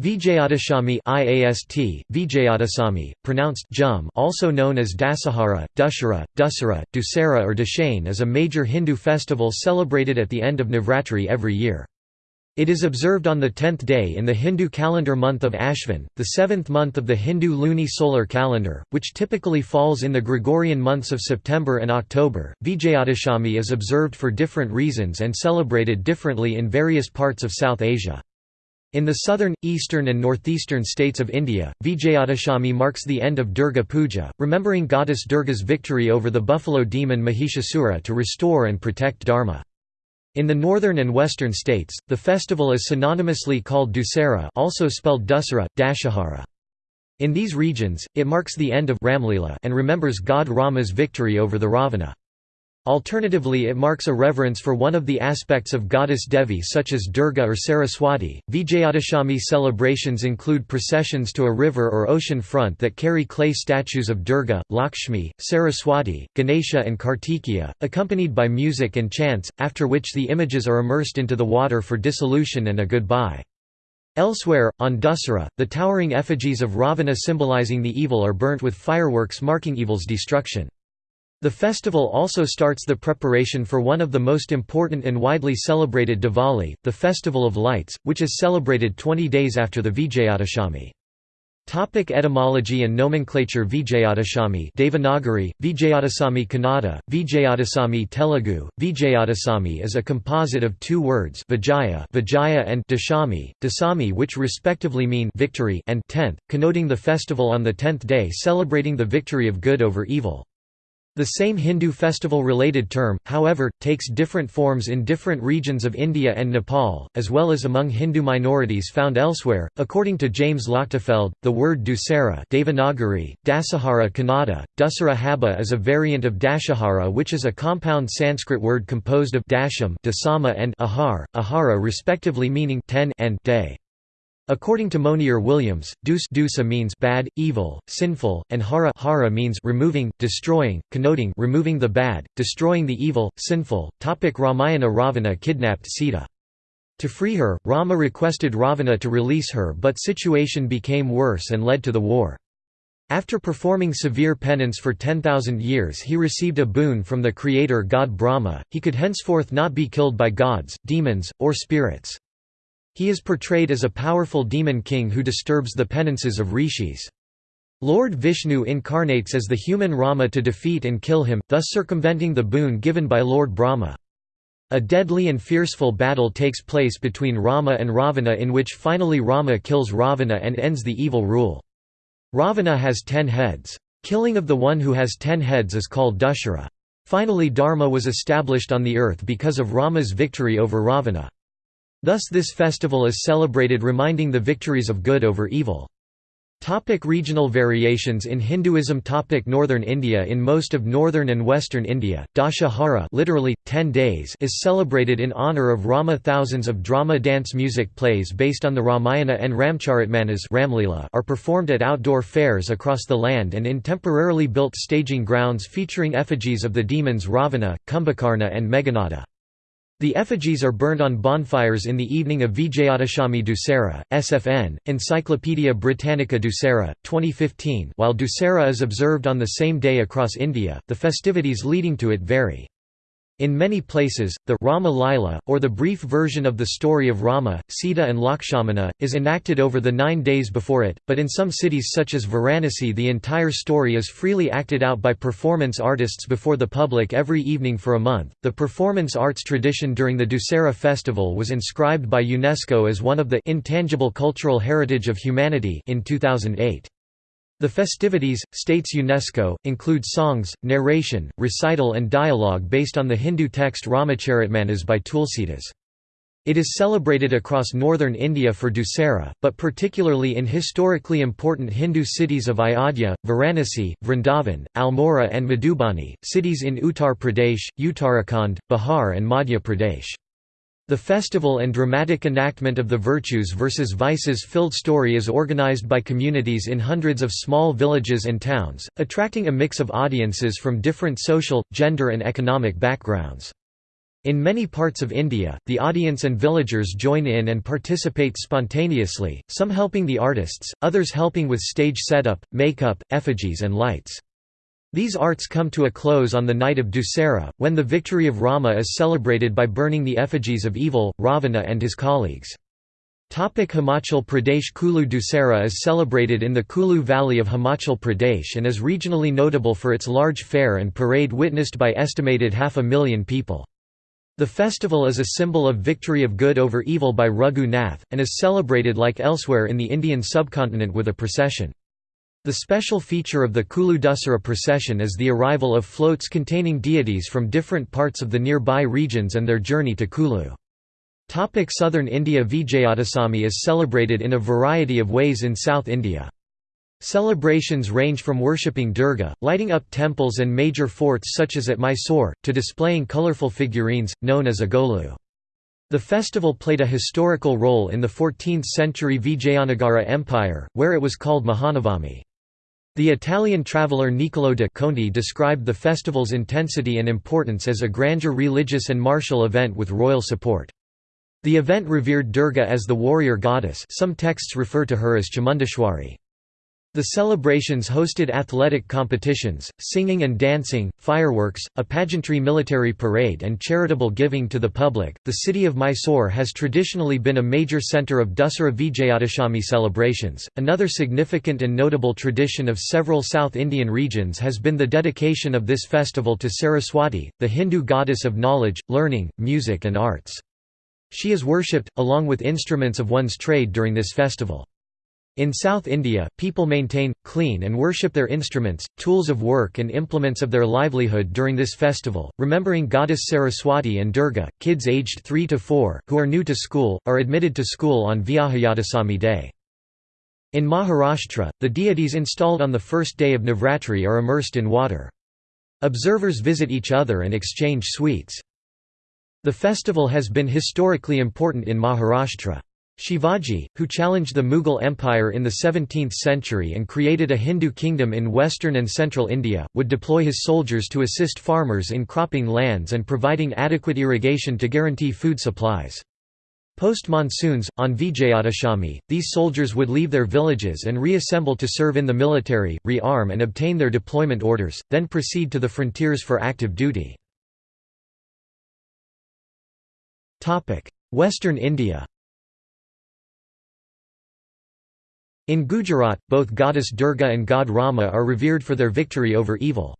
Vijayadashami IAST, Vijayadasami, pronounced Jum also known as Dasahara, Dussehra, Dussehra, Dussehra or Dashain is a major Hindu festival celebrated at the end of Navratri every year. It is observed on the tenth day in the Hindu calendar month of Ashvin, the seventh month of the Hindu luni solar calendar, which typically falls in the Gregorian months of September and October. Vijayadashami is observed for different reasons and celebrated differently in various parts of South Asia. In the southern, eastern and northeastern states of India, Vijayadashami marks the end of Durga Puja, remembering goddess Durga's victory over the buffalo demon Mahishasura to restore and protect Dharma. In the northern and western states, the festival is synonymously called Dussehra also spelled Dussehra, Dashahara. In these regions, it marks the end of Ramlila and remembers god Rama's victory over the Ravana. Alternatively it marks a reverence for one of the aspects of goddess Devi such as Durga or Saraswati. Vijayadashami celebrations include processions to a river or ocean front that carry clay statues of Durga, Lakshmi, Saraswati, Ganesha and Kartikeya, accompanied by music and chants, after which the images are immersed into the water for dissolution and a goodbye. Elsewhere, on Dussehra, the towering effigies of Ravana symbolizing the evil are burnt with fireworks marking evil's destruction. The festival also starts the preparation for one of the most important and widely celebrated Diwali, the Festival of Lights, which is celebrated 20 days after the Vijayadashami. Topic etymology and nomenclature Vijayadashami Devanagari, Vijayadasami Kannada, Vijayadasami Telugu, Vijayadasami is a composite of two words Vijaya, Vijaya and Dashami, Dasami which respectively mean victory and tenth, connoting the festival on the tenth day celebrating the victory of good over evil. The same Hindu festival-related term, however, takes different forms in different regions of India and Nepal, as well as among Hindu minorities found elsewhere. According to James Lochtefeld, the word Dussehra Devanagari, Dasahara Kannada, Dussehra is a variant of Dashahara which is a compound Sanskrit word composed of dasham dasama and ahar, ahara respectively meaning ten and day. According to Monier Williams, dus dusa means bad, evil, sinful, and hara, hara means removing, destroying, connoting removing the bad, destroying the evil, sinful. Topic Ramayana Ravana kidnapped Sita. To free her, Rama requested Ravana to release her but situation became worse and led to the war. After performing severe penance for 10,000 years he received a boon from the creator god Brahma, he could henceforth not be killed by gods, demons, or spirits. He is portrayed as a powerful demon king who disturbs the penances of rishis. Lord Vishnu incarnates as the human Rama to defeat and kill him, thus circumventing the boon given by Lord Brahma. A deadly and fearful battle takes place between Rama and Ravana in which finally Rama kills Ravana and ends the evil rule. Ravana has ten heads. Killing of the one who has ten heads is called Dushara. Finally Dharma was established on the earth because of Rama's victory over Ravana. Thus this festival is celebrated reminding the victories of good over evil. Topic regional variations in Hinduism Topic Northern India In most of northern and western India, Dashahara literally, 10 days is celebrated in honour of Rama Thousands of drama dance music plays based on the Ramayana and Ramcharitmanas Ramlila are performed at outdoor fairs across the land and in temporarily built staging grounds featuring effigies of the demons Ravana, Kumbhakarna and Meghanada. The effigies are burned on bonfires in the evening of Vijayadashami Dussehra, SFN, Encyclopaedia Britannica Dussehra, 2015 while Dussehra is observed on the same day across India, the festivities leading to it vary. In many places, the Rama Lila, or the brief version of the story of Rama, Sita and Lakshmana, is enacted over the nine days before it, but in some cities such as Varanasi the entire story is freely acted out by performance artists before the public every evening for a month. The performance arts tradition during the Dussehra festival was inscribed by UNESCO as one of the intangible cultural heritage of humanity in 2008. The festivities, states UNESCO, include songs, narration, recital and dialogue based on the Hindu text Ramacharitmanas by Tulsidas. It is celebrated across northern India for Dussehra, but particularly in historically important Hindu cities of Ayodhya, Varanasi, Vrindavan, Almora and Madhubani, cities in Uttar Pradesh, Uttarakhand, Bihar and Madhya Pradesh. The festival and dramatic enactment of the virtues versus vices filled story is organized by communities in hundreds of small villages and towns, attracting a mix of audiences from different social, gender and economic backgrounds. In many parts of India, the audience and villagers join in and participate spontaneously, some helping the artists, others helping with stage setup, makeup, effigies and lights. These arts come to a close on the night of Dussehra, when the victory of Rama is celebrated by burning the effigies of evil, Ravana and his colleagues. Topic Himachal Pradesh Kulu Dussehra is celebrated in the Kulu Valley of Himachal Pradesh and is regionally notable for its large fair and parade witnessed by estimated half a million people. The festival is a symbol of victory of good over evil by Raghu Nath, and is celebrated like elsewhere in the Indian subcontinent with a procession. The special feature of the Kulu Dussehra procession is the arrival of floats containing deities from different parts of the nearby regions and their journey to Kulu. Topic Southern India Vijayadasami is celebrated in a variety of ways in South India. Celebrations range from worshipping Durga, lighting up temples and major forts such as at Mysore, to displaying colourful figurines, known as agolu. The festival played a historical role in the 14th-century Vijayanagara Empire, where it was called Mahanavami. The Italian traveller Niccolò de Conti described the festival's intensity and importance as a grandeur religious and martial event with royal support. The event revered Durga as the warrior goddess some texts refer to her as Chamundeshwari. The celebrations hosted athletic competitions, singing and dancing, fireworks, a pageantry military parade, and charitable giving to the public. The city of Mysore has traditionally been a major center of Dussehra Vijayadashami celebrations. Another significant and notable tradition of several South Indian regions has been the dedication of this festival to Saraswati, the Hindu goddess of knowledge, learning, music, and arts. She is worshipped, along with instruments of one's trade during this festival. In South India, people maintain, clean and worship their instruments, tools of work and implements of their livelihood during this festival, remembering goddess Saraswati and Durga. Kids aged 3 to 4, who are new to school, are admitted to school on Vijayadasami day. In Maharashtra, the deities installed on the first day of Navratri are immersed in water. Observers visit each other and exchange sweets. The festival has been historically important in Maharashtra. Shivaji, who challenged the Mughal Empire in the 17th century and created a Hindu kingdom in western and central India, would deploy his soldiers to assist farmers in cropping lands and providing adequate irrigation to guarantee food supplies. Post-monsoons, on Vijayadashami, these soldiers would leave their villages and reassemble to serve in the military, re-arm and obtain their deployment orders, then proceed to the frontiers for active duty. Western India In Gujarat, both goddess Durga and god Rama are revered for their victory over evil.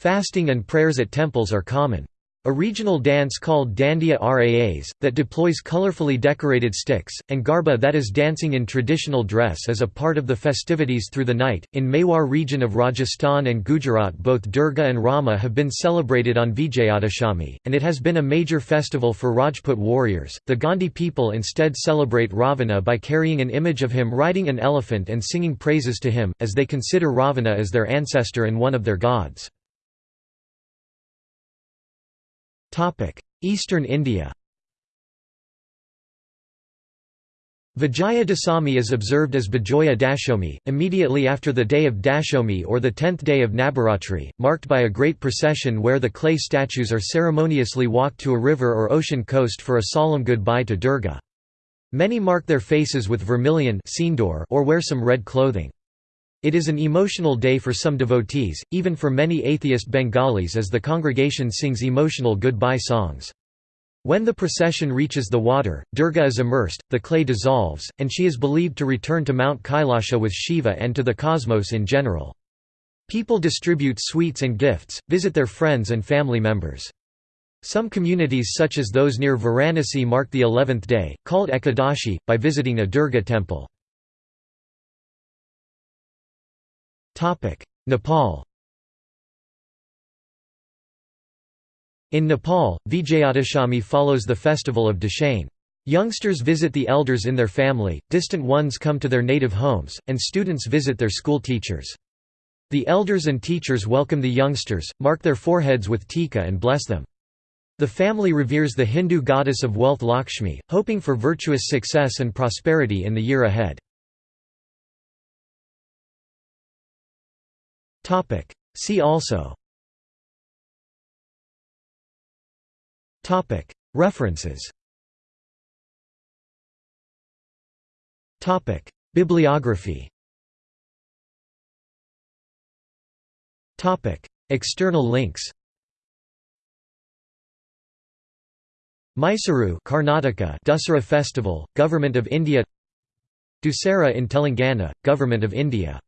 Fasting and prayers at temples are common. A regional dance called Dandiya Raas, that deploys colorfully decorated sticks, and Garba that is dancing in traditional dress is a part of the festivities through the night. In Mewar region of Rajasthan and Gujarat both Durga and Rama have been celebrated on Vijayadashami, and it has been a major festival for Rajput warriors. The Gondi people instead celebrate Ravana by carrying an image of him riding an elephant and singing praises to him, as they consider Ravana as their ancestor and one of their gods. Eastern India Vijaya Dasami is observed as Bijoya Dashomi, immediately after the day of Dashomi or the tenth day of Nabaratri, marked by a great procession where the clay statues are ceremoniously walked to a river or ocean coast for a solemn goodbye to Durga. Many mark their faces with vermilion or wear some red clothing. It is an emotional day for some devotees, even for many atheist Bengalis as the congregation sings emotional goodbye songs. When the procession reaches the water, Durga is immersed, the clay dissolves, and she is believed to return to Mount Kailasha with Shiva and to the cosmos in general. People distribute sweets and gifts, visit their friends and family members. Some communities such as those near Varanasi mark the eleventh day, called Ekadashi, by visiting a Durga temple. Nepal In Nepal, Vijayadashami follows the festival of Dashain. Youngsters visit the elders in their family, distant ones come to their native homes, and students visit their school teachers. The elders and teachers welcome the youngsters, mark their foreheads with tika and bless them. The family reveres the Hindu goddess of wealth Lakshmi, hoping for virtuous success and prosperity in the year ahead. See also. References. Bibliography. External links. Mysuru Karnataka Dussehra Festival, Government of India. Dussehra in Telangana, Government of India